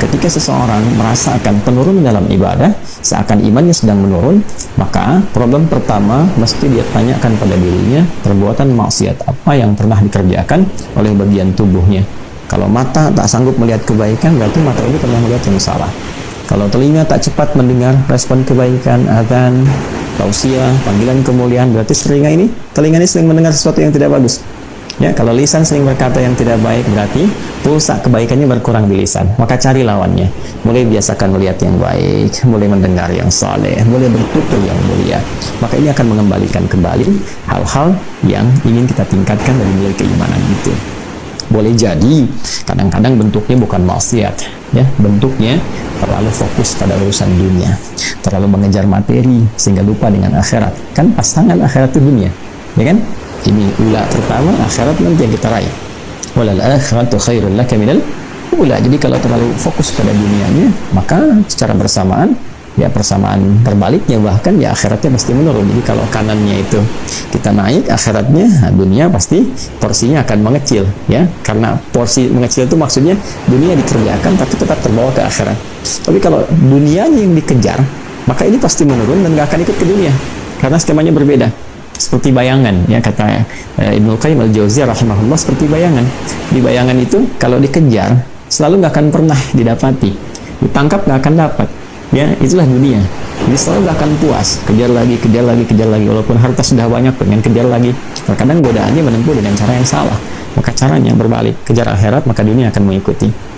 ketika seseorang merasakan penurunan dalam ibadah seakan imannya sedang menurun maka problem pertama mesti dia tanyakan pada dirinya perbuatan maksiat apa yang pernah dikerjakan oleh bagian tubuhnya. Kalau mata tak sanggup melihat kebaikan berarti mata ini pernah melihat yang salah. Kalau telinga tak cepat mendengar respon kebaikan adzan tausiah panggilan kemuliaan berarti telinga ini telinga ini sering mendengar sesuatu yang tidak bagus Ya, kalau lisan sering berkata yang tidak baik berarti pulsa kebaikannya berkurang di lisan. Maka cari lawannya. Mulai biasakan melihat yang baik, mulai mendengar yang saleh, mulai bertutur yang mulia. Maka ini akan mengembalikan kembali hal-hal yang ingin kita tingkatkan dari nilai keimanan itu. Boleh jadi kadang-kadang bentuknya bukan maksiat, ya, bentuknya terlalu fokus pada urusan dunia, terlalu mengejar materi sehingga lupa dengan akhirat. Kan pasangan akhirat itu dunia, ya kan? Ini ula pertama akhirat nanti yang kita raih. Walal akhiratu khairul laka minal ula. Jadi kalau terlalu fokus pada dunianya maka secara bersamaan ya persamaan terbaliknya bahkan ya akhiratnya pasti menurun. Jadi kalau kanannya itu kita naik akhiratnya nah, dunia pasti porsinya akan mengecil ya. Karena porsi mengecil itu maksudnya dunia dikerjakan tapi tetap terbawa ke akhirat. Tapi kalau dunianya yang dikejar maka ini pasti menurun dan gak akan ikut ke dunia. Karena skemanya berbeda seperti bayangan ya kata uh, Ibnu Qayyim al-Jauziyah rahimahullah seperti bayangan. Di bayangan itu kalau dikejar selalu nggak akan pernah didapati. Ditangkap nggak akan dapat. Ya itulah dunia. Jadi selalu nggak akan puas. Kejar lagi kejar lagi kejar lagi. Walaupun harta sudah banyak pengen kejar lagi. Terkadang godaannya menempuh dengan cara yang salah. Maka caranya berbalik. Kejar akhirat maka dunia akan mengikuti